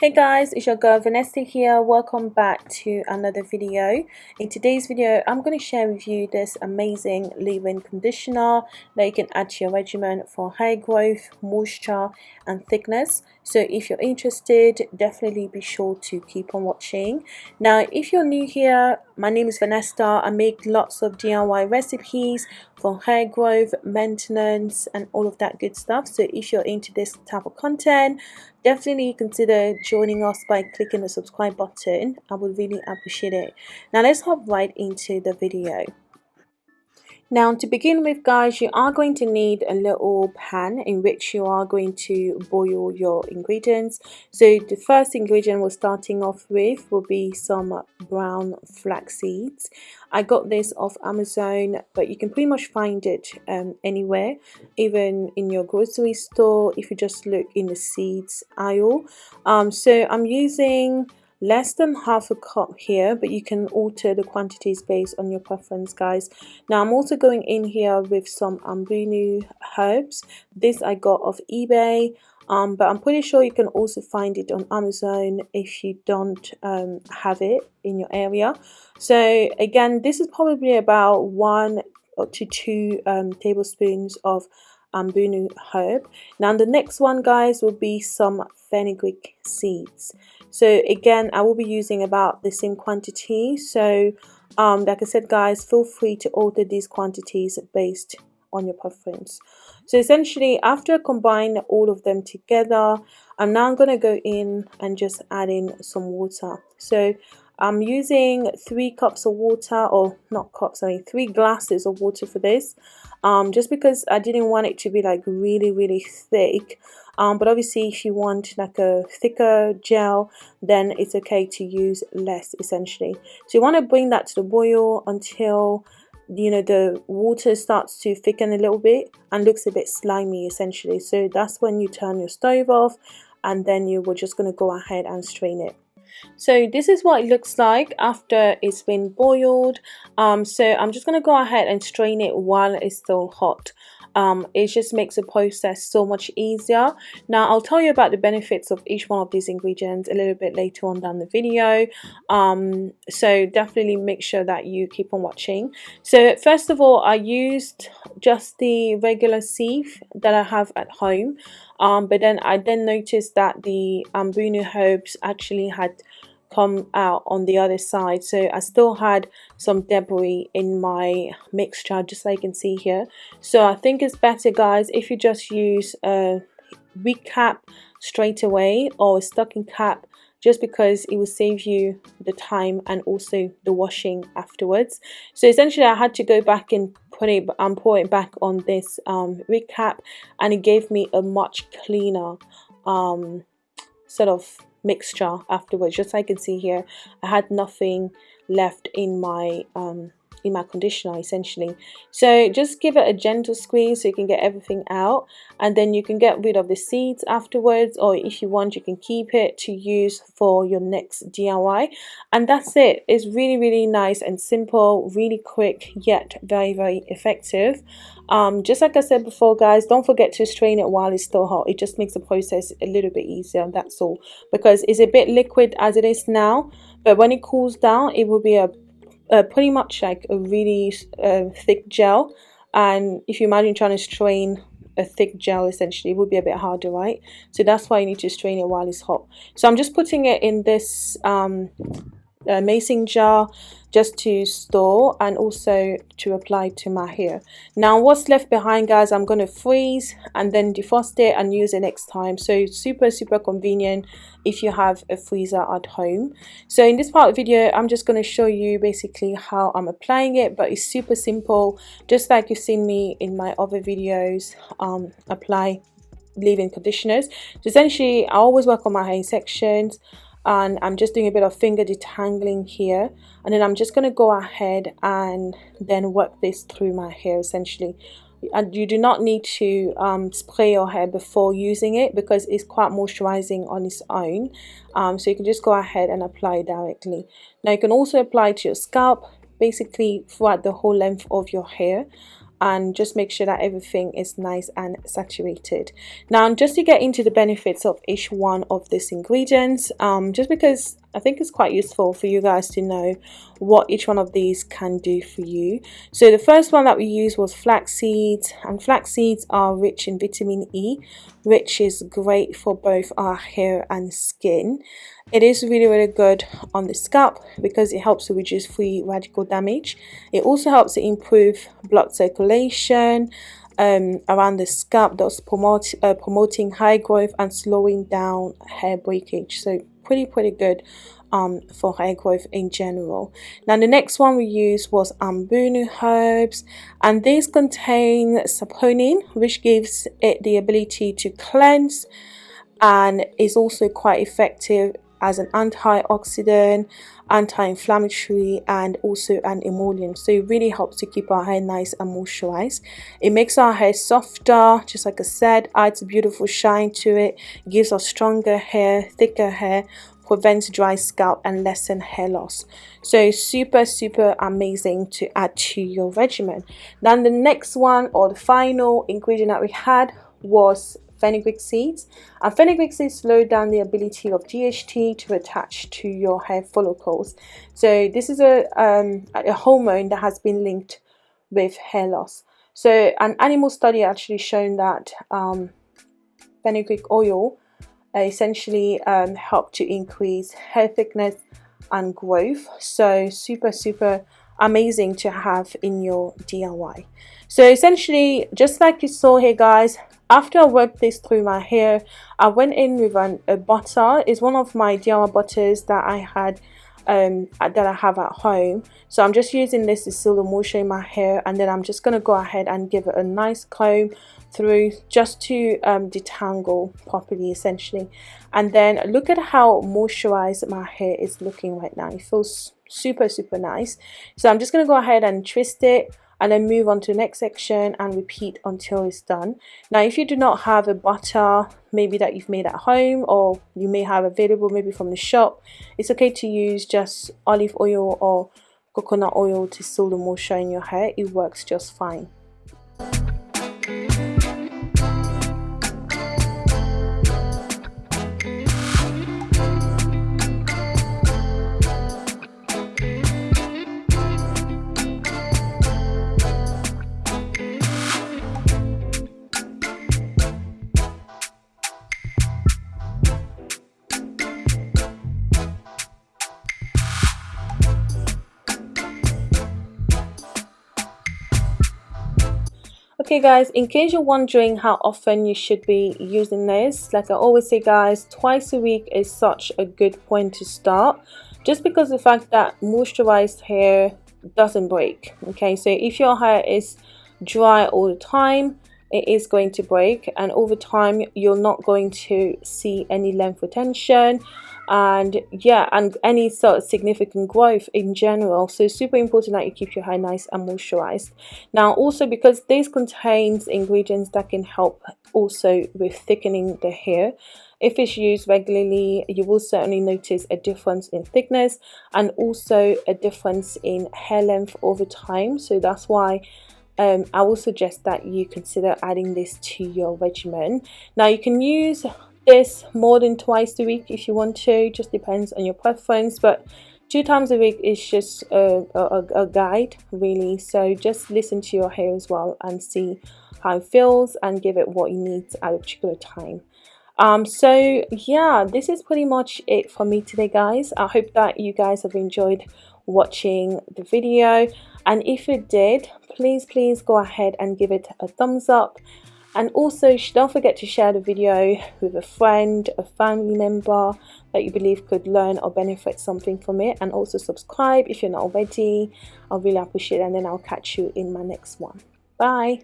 Hey guys, it's your girl Vanessa here. Welcome back to another video. In today's video, I'm going to share with you this amazing leave-in conditioner that you can add to your regimen for hair growth, moisture and thickness. So if you're interested, definitely be sure to keep on watching. Now, if you're new here, my name is Vanessa. I make lots of DIY recipes for hair growth, maintenance and all of that good stuff. So if you're into this type of content, definitely consider joining us by clicking the subscribe button i would really appreciate it now let's hop right into the video now to begin with guys, you are going to need a little pan in which you are going to boil your ingredients. So the first ingredient we're starting off with will be some brown flax seeds. I got this off Amazon but you can pretty much find it um, anywhere even in your grocery store if you just look in the seeds aisle. Um, so I'm using less than half a cup here but you can alter the quantities based on your preference guys. Now I'm also going in here with some Ambunu herbs. This I got off eBay um, but I'm pretty sure you can also find it on Amazon if you don't um, have it in your area. So again this is probably about one to two um, tablespoons of Ambunu herb. Now the next one guys will be some fenugreek seeds. So again I will be using about the same quantity. So um, like I said guys feel free to alter these quantities based on your preference. So essentially after I combine all of them together I'm now going to go in and just add in some water. So I'm using three cups of water or not cups I mean three glasses of water for this um, just because I didn't want it to be like really really thick um, but obviously if you want like a thicker gel then it's okay to use less essentially. So you want to bring that to the boil until you know the water starts to thicken a little bit and looks a bit slimy essentially. So that's when you turn your stove off and then you were just going to go ahead and strain it so this is what it looks like after it's been boiled. Um, so I'm just going to go ahead and strain it while it's still hot um, it just makes the process so much easier. Now I'll tell you about the benefits of each one of these ingredients a little bit later on down the video. Um, so definitely make sure that you keep on watching. So first of all I used just the regular sieve that I have at home. Um, but then I then noticed that the Ambunu herbs actually had come out on the other side. So I still had some debris in my mixture just like you can see here. So I think it's better guys if you just use a wig cap straight away or a stocking cap just because it will save you the time and also the washing afterwards. So essentially I had to go back and put it and pour it back on this um, wig cap and it gave me a much cleaner um, sort of mixture afterwards. Just like you can see here I had nothing left in my um, in my conditioner essentially. So just give it a gentle squeeze so you can get everything out and then you can get rid of the seeds afterwards or if you want you can keep it to use for your next DIY and that's it. It's really really nice and simple really quick yet very very effective. Um, just like I said before guys don't forget to strain it while it's still hot. It just makes the process a little bit easier that's all. Because it's a bit liquid as it is now but when it cools down it will be a uh, pretty much like a really uh, thick gel. And if you imagine trying to strain a thick gel essentially it would be a bit harder right? So that's why you need to strain it while it's hot. So I'm just putting it in this um, uh, mason jar just to store and also to apply to my hair. Now what's left behind guys I'm going to freeze and then defrost it and use it next time. So super super convenient if you have a freezer at home. So in this part of the video I'm just going to show you basically how I'm applying it but it's super simple just like you've seen me in my other videos um, apply leave-in conditioners. So essentially I always work on my hair sections and I'm just doing a bit of finger detangling here. And then I'm just going to go ahead and then work this through my hair essentially. And you do not need to um, spray your hair before using it because it's quite moisturizing on its own. Um, so you can just go ahead and apply directly. Now you can also apply to your scalp basically throughout the whole length of your hair and just make sure that everything is nice and saturated. Now just to get into the benefits of each one of these ingredients um, just because I think it's quite useful for you guys to know what each one of these can do for you. So the first one that we used was flax seeds and flax seeds are rich in vitamin E which is great for both our hair and skin. It is really really good on the scalp because it helps to reduce free radical damage. It also helps to improve blood circulation um, around the scalp thus promote, uh, promoting high growth and slowing down hair breakage. So pretty pretty good um, for hair growth in general. Now the next one we used was Ambunu herbs and these contain saponin which gives it the ability to cleanse and is also quite effective as an antioxidant, anti-inflammatory and also an emollient. So it really helps to keep our hair nice and moisturized. It makes our hair softer, just like I said, adds a beautiful shine to it, gives us stronger hair, thicker hair, prevents dry scalp and lessen hair loss so super super amazing to add to your regimen then the next one or the final ingredient that we had was fenugreek seeds. And fenugreek seeds slow down the ability of DHT to attach to your hair follicles. So this is a, um, a hormone that has been linked with hair loss. So an animal study actually shown that um, fenugreek oil essentially um, help to increase hair thickness and growth. So super super amazing to have in your DIY so essentially just like you saw here guys after I worked this through my hair I went in with an, a butter. It's one of my DIY butters that I had um, that I have at home. So I'm just using this to seal the moisture in my hair and then I'm just going to go ahead and give it a nice comb through just to um, detangle properly essentially. And then look at how moisturized my hair is looking right now. It feels super super nice. So I'm just going to go ahead and twist it and then move on to the next section and repeat until it's done. Now if you do not have a butter maybe that you've made at home or you may have available maybe from the shop it's okay to use just olive oil or coconut oil to seal the moisture in your hair. It works just fine okay guys in case you're wondering how often you should be using this like i always say guys twice a week is such a good point to start just because the fact that moisturized hair doesn't break okay? So if your hair is dry all the time it is going to break and over time you're not going to see any length retention and yeah and any sort of significant growth in general. So it's super important that you keep your hair nice and moisturized. Now also because this contains ingredients that can help also with thickening the hair if it's used regularly you will certainly notice a difference in thickness and also a difference in hair length over time. So that's why um, I will suggest that you consider adding this to your regimen. Now you can use more than twice a week if you want to just depends on your preference but two times a week is just a, a, a, guide really. So just listen to your hair as well and see how it feels and give it what you need at a particular time. Um so yeah this is pretty much it for me today guys. I hope that you guys have enjoyed watching the video. And if you did please please go ahead and give it a thumbs up and also don't forget to share the video with a friend a family member that you believe could learn or benefit something from it. And also subscribe if you're not already. I'll really appreciate it. And then i'll catch you in my next one. Bye